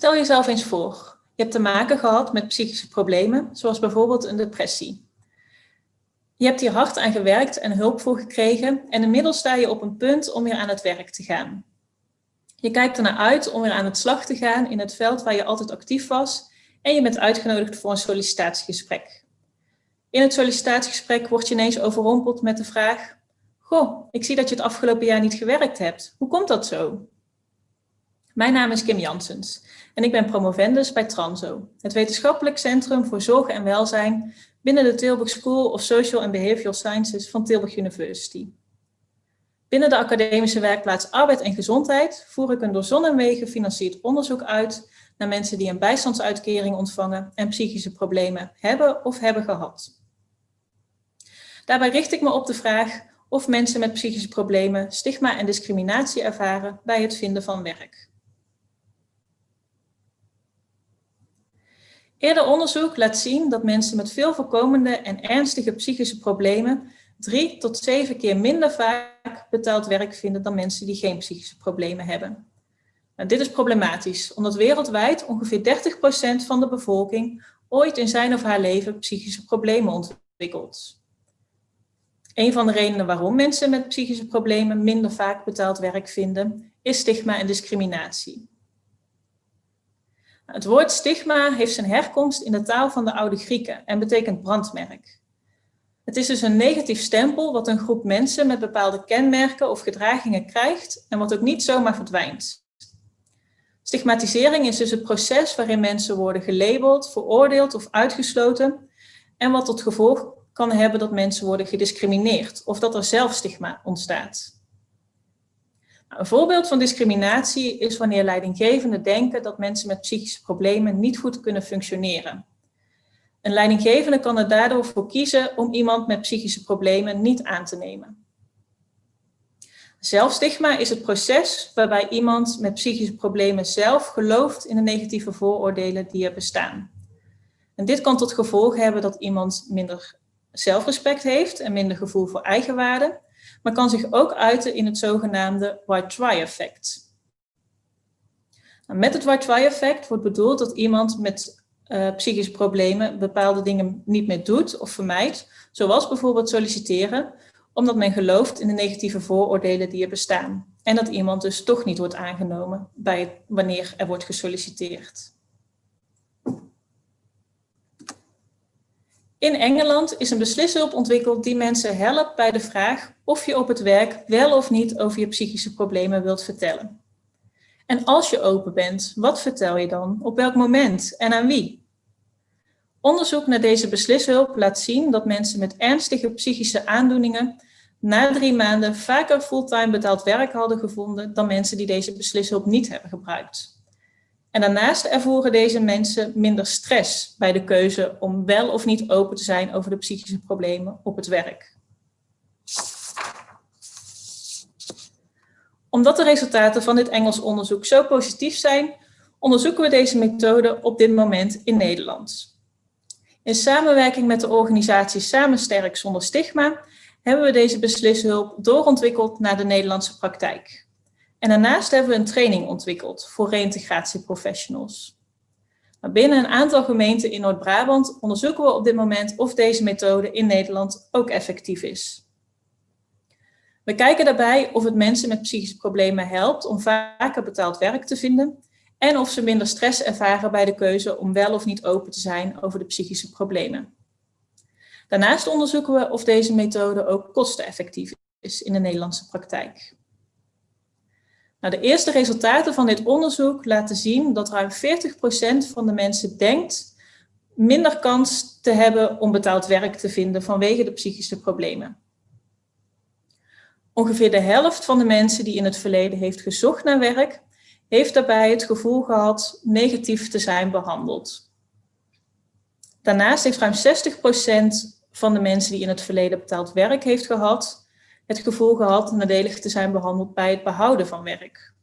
Stel jezelf eens voor, je hebt te maken gehad met psychische problemen, zoals bijvoorbeeld een depressie. Je hebt hier hard aan gewerkt en hulp voor gekregen en inmiddels sta je op een punt om weer aan het werk te gaan. Je kijkt ernaar uit om weer aan het slag te gaan in het veld waar je altijd actief was en je bent uitgenodigd voor een sollicitatiegesprek. In het sollicitatiegesprek word je ineens overrompeld met de vraag, Goh, ik zie dat je het afgelopen jaar niet gewerkt hebt. Hoe komt dat zo? Mijn naam is Kim Janssens en ik ben promovendus bij Transo, het wetenschappelijk centrum voor zorg en welzijn binnen de Tilburg School of Social and Behavioral Sciences van Tilburg University. Binnen de academische werkplaats Arbeid en Gezondheid voer ik een door zon en wegen gefinancierd onderzoek uit naar mensen die een bijstandsuitkering ontvangen en psychische problemen hebben of hebben gehad. Daarbij richt ik me op de vraag of mensen met psychische problemen stigma en discriminatie ervaren bij het vinden van werk. Eerder onderzoek laat zien dat mensen met veel voorkomende en ernstige psychische problemen drie tot zeven keer minder vaak betaald werk vinden dan mensen die geen psychische problemen hebben. Nou, dit is problematisch, omdat wereldwijd ongeveer 30% van de bevolking ooit in zijn of haar leven psychische problemen ontwikkelt. Een van de redenen waarom mensen met psychische problemen minder vaak betaald werk vinden, is stigma en discriminatie. Het woord stigma heeft zijn herkomst in de taal van de oude Grieken en betekent brandmerk. Het is dus een negatief stempel wat een groep mensen met bepaalde kenmerken of gedragingen krijgt en wat ook niet zomaar verdwijnt. Stigmatisering is dus het proces waarin mensen worden gelabeld, veroordeeld of uitgesloten en wat tot gevolg kan hebben dat mensen worden gediscrimineerd of dat er zelfstigma ontstaat. Een voorbeeld van discriminatie is wanneer leidinggevenden denken dat mensen met psychische problemen niet goed kunnen functioneren. Een leidinggevende kan er daardoor voor kiezen om iemand met psychische problemen niet aan te nemen. Zelfstigma is het proces waarbij iemand met psychische problemen zelf gelooft in de negatieve vooroordelen die er bestaan. En dit kan tot gevolg hebben dat iemand minder zelfrespect heeft en minder gevoel voor eigenwaarde, maar kan zich ook uiten in het zogenaamde white try effect. Nou, met het white try effect wordt bedoeld dat iemand met uh, psychische problemen bepaalde dingen niet meer doet of vermijdt, zoals bijvoorbeeld solliciteren, omdat men gelooft in de negatieve vooroordelen die er bestaan. En dat iemand dus toch niet wordt aangenomen bij wanneer er wordt gesolliciteerd. In Engeland is een beslishulp ontwikkeld die mensen helpt bij de vraag of je op het werk wel of niet over je psychische problemen wilt vertellen. En als je open bent, wat vertel je dan? Op welk moment en aan wie? Onderzoek naar deze beslishulp laat zien dat mensen met ernstige psychische aandoeningen na drie maanden vaker fulltime betaald werk hadden gevonden dan mensen die deze beslishulp niet hebben gebruikt. En daarnaast ervoeren deze mensen minder stress bij de keuze om wel of niet open te zijn over de psychische problemen op het werk. Omdat de resultaten van dit Engels onderzoek zo positief zijn, onderzoeken we deze methode op dit moment in Nederland. In samenwerking met de organisatie Samen Sterk Zonder Stigma hebben we deze beslishulp doorontwikkeld naar de Nederlandse praktijk. En daarnaast hebben we een training ontwikkeld voor reïntegratieprofessionals. Binnen een aantal gemeenten in Noord-Brabant onderzoeken we op dit moment of deze methode in Nederland ook effectief is. We kijken daarbij of het mensen met psychische problemen helpt om vaker betaald werk te vinden en of ze minder stress ervaren bij de keuze om wel of niet open te zijn over de psychische problemen. Daarnaast onderzoeken we of deze methode ook kosteneffectief is in de Nederlandse praktijk. Nou, de eerste resultaten van dit onderzoek laten zien dat ruim 40% van de mensen denkt minder kans te hebben om betaald werk te vinden vanwege de psychische problemen. Ongeveer de helft van de mensen die in het verleden heeft gezocht naar werk, heeft daarbij het gevoel gehad negatief te zijn behandeld. Daarnaast heeft ruim 60% van de mensen die in het verleden betaald werk heeft gehad, het gevoel gehad nadelig te zijn behandeld bij het behouden van werk.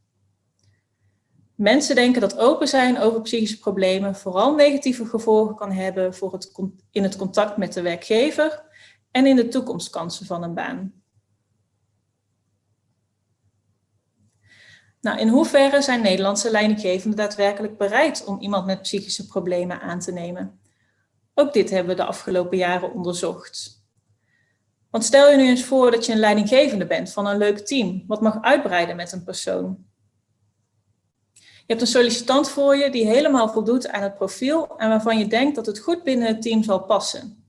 Mensen denken dat open zijn over psychische problemen vooral negatieve gevolgen kan hebben voor het, in het contact met de werkgever en in de toekomstkansen van een baan. Nou, in hoeverre zijn Nederlandse leidinggevenden daadwerkelijk bereid om iemand met psychische problemen aan te nemen? Ook dit hebben we de afgelopen jaren onderzocht. Want stel je nu eens voor dat je een leidinggevende bent van een leuk team, wat mag uitbreiden met een persoon. Je hebt een sollicitant voor je die helemaal voldoet aan het profiel en waarvan je denkt dat het goed binnen het team zal passen.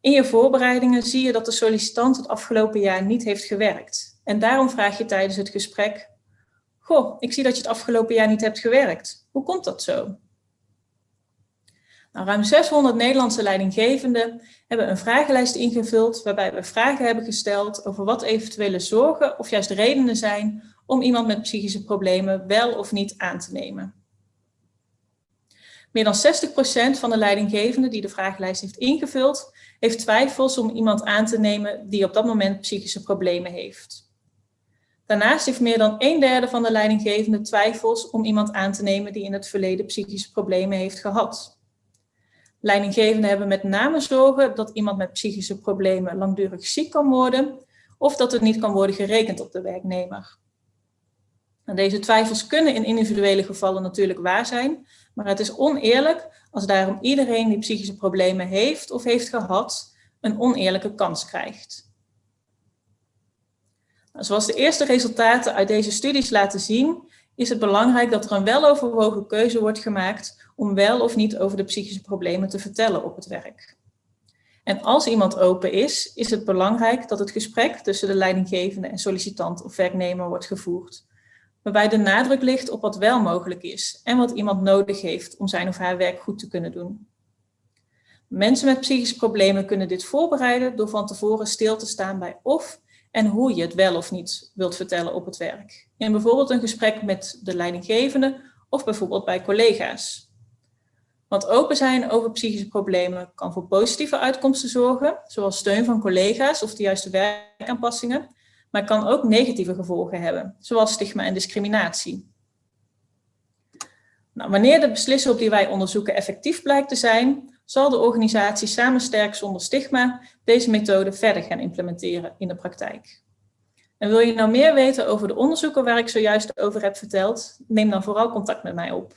In je voorbereidingen zie je dat de sollicitant het afgelopen jaar niet heeft gewerkt. En daarom vraag je tijdens het gesprek, goh, ik zie dat je het afgelopen jaar niet hebt gewerkt. Hoe komt dat zo? Nou, ruim 600 Nederlandse leidinggevenden hebben een vragenlijst ingevuld waarbij we vragen hebben gesteld over wat eventuele zorgen of juist redenen zijn om iemand met psychische problemen wel of niet aan te nemen. Meer dan 60% van de leidinggevenden die de vragenlijst heeft ingevuld, heeft twijfels om iemand aan te nemen die op dat moment psychische problemen heeft. Daarnaast heeft meer dan een derde van de leidinggevenden twijfels om iemand aan te nemen die in het verleden psychische problemen heeft gehad. Leidinggevenden hebben met name zorgen dat iemand met psychische problemen langdurig ziek kan worden of dat het niet kan worden gerekend op de werknemer. En deze twijfels kunnen in individuele gevallen natuurlijk waar zijn, maar het is oneerlijk als daarom iedereen die psychische problemen heeft of heeft gehad, een oneerlijke kans krijgt. Nou, zoals de eerste resultaten uit deze studies laten zien, is het belangrijk dat er een weloverwogen keuze wordt gemaakt om wel of niet over de psychische problemen te vertellen op het werk. En als iemand open is, is het belangrijk dat het gesprek tussen de leidinggevende en sollicitant of werknemer wordt gevoerd, waarbij de nadruk ligt op wat wel mogelijk is en wat iemand nodig heeft om zijn of haar werk goed te kunnen doen. Mensen met psychische problemen kunnen dit voorbereiden door van tevoren stil te staan bij of en hoe je het wel of niet wilt vertellen op het werk. In bijvoorbeeld een gesprek met de leidinggevende of bijvoorbeeld bij collega's. Want open zijn over psychische problemen kan voor positieve uitkomsten zorgen, zoals steun van collega's of de juiste werkaanpassingen, maar kan ook negatieve gevolgen hebben, zoals stigma en discriminatie. Nou, wanneer de beslissing op die wij onderzoeken effectief blijkt te zijn, zal de organisatie Samen Sterk Zonder Stigma deze methode verder gaan implementeren in de praktijk. En wil je nou meer weten over de onderzoeken waar ik zojuist over heb verteld, neem dan vooral contact met mij op.